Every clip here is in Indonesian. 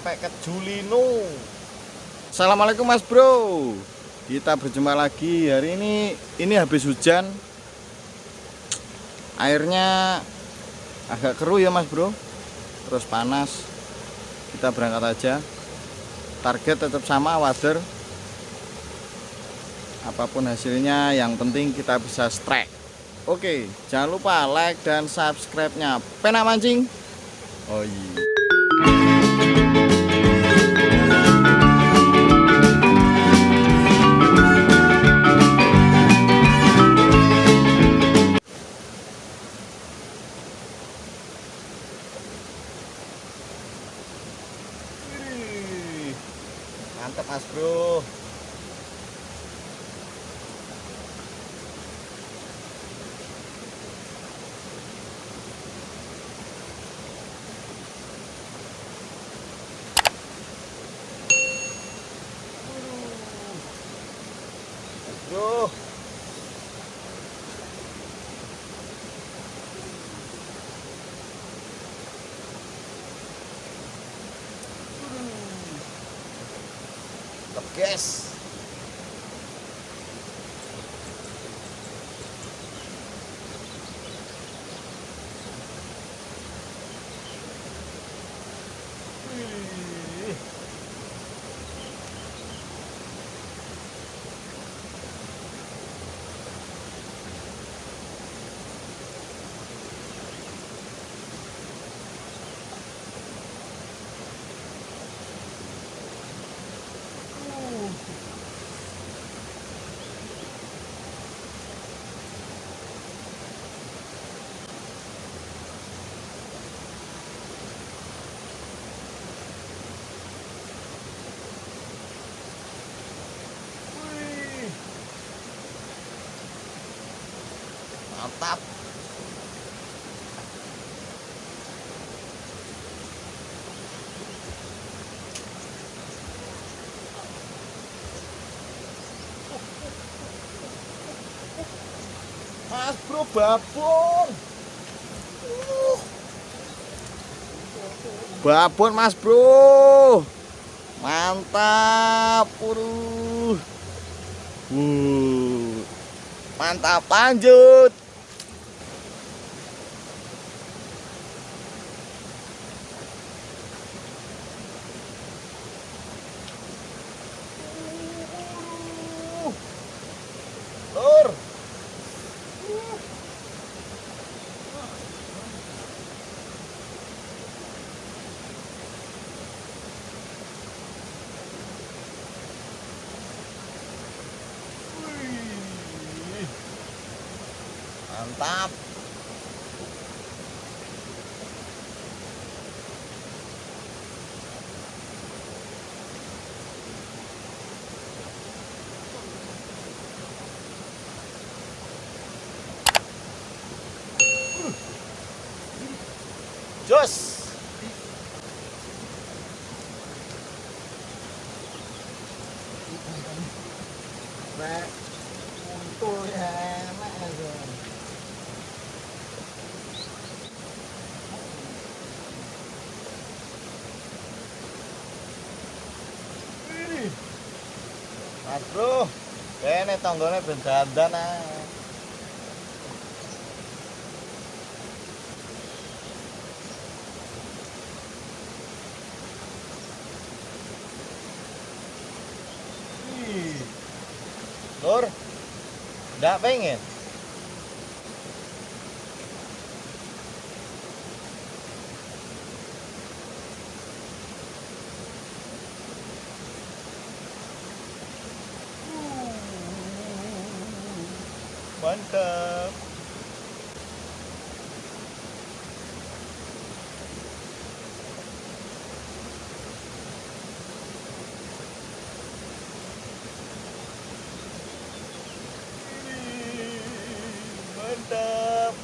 Sampai ke Julino. Assalamualaikum Mas Bro. Kita berjumpa lagi hari ini. Ini habis hujan. Airnya agak keruh ya Mas Bro. Terus panas. Kita berangkat aja. Target tetap sama water. Apa pun hasilnya, yang penting kita bisa strike. Oke, jangan lupa like dan subscribe-nya. Pena mancing. Oh iya. Tetap gas. Mantap. Mas bro babon. Uh. Babon mas bro. Mantap, puru. Uh. Mantap, lanjut. Lur. Wih. Mantap. Jos. Nek untul ya enak aja. Wih. Mas bro, kene tonggone ben dandan ae. Lur, nggak pengen? Mantap. Mantap.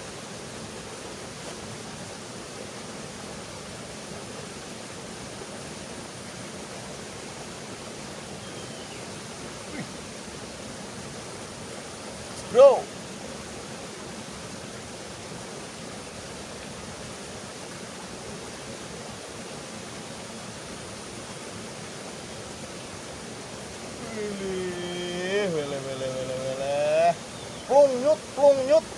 Bro. Wih, wele wele wele wele. Plung nyut, plung nyut.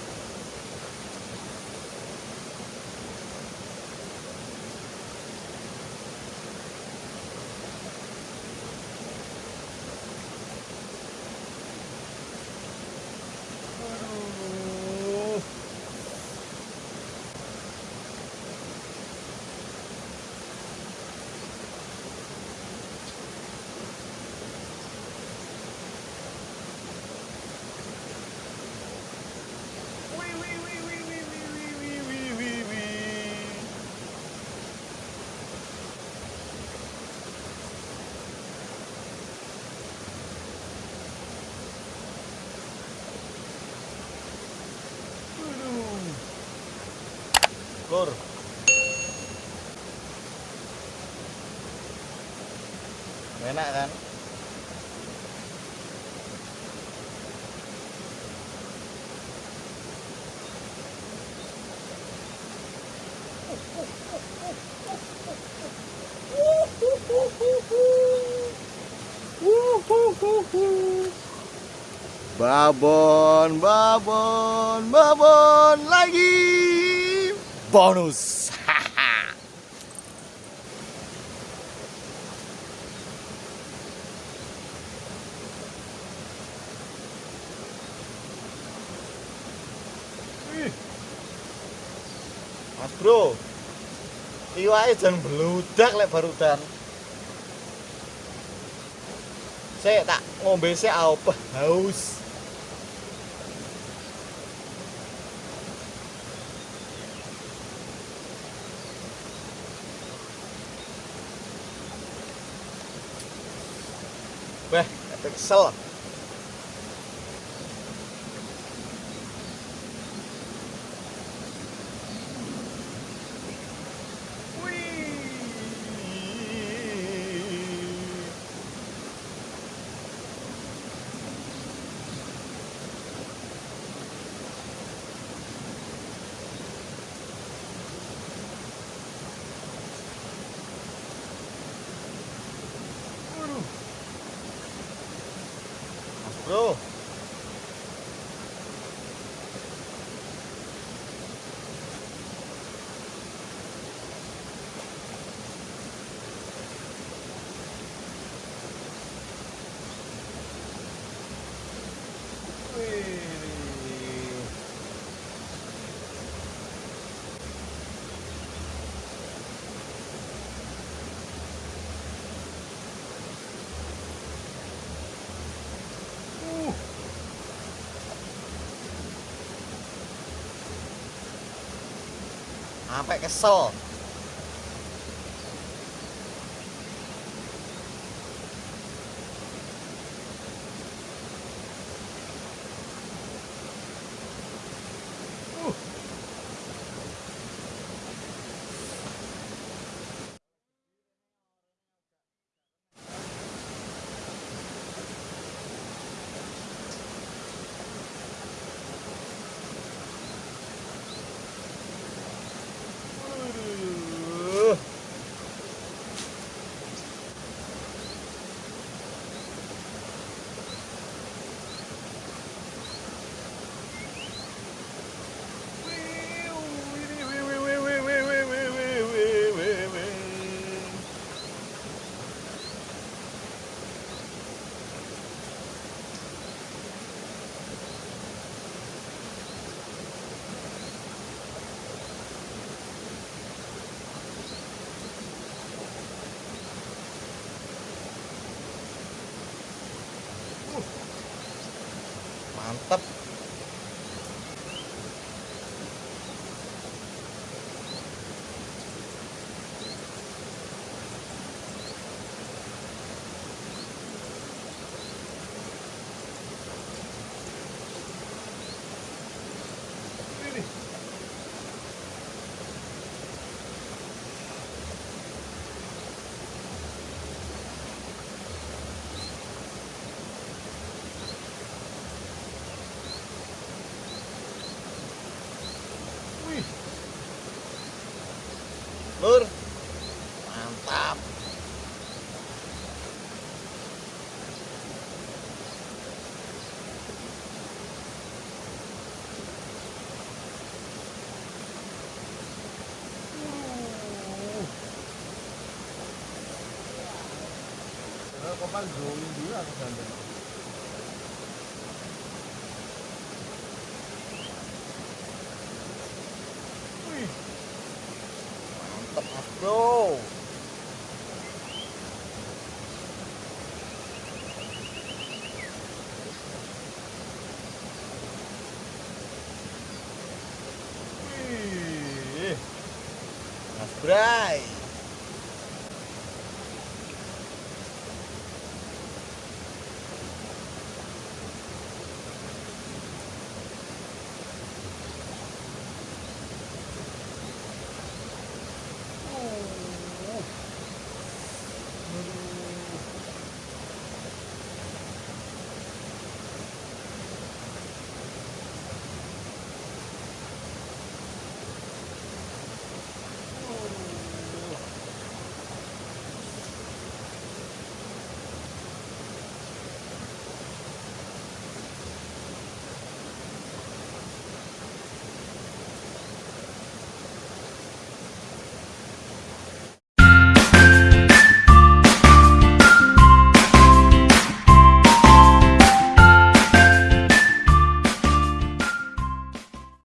Enak kan? Babon, babon, babon lagi. Bonus. Bro, iwake jangan beludak lek barudan. Saya tak ngombe sik apa haus. Epic kesel. No. Sampai kesel. Kopan drawing dulu aku ganteng. Wih. Mantap, Mas Bro. Bray.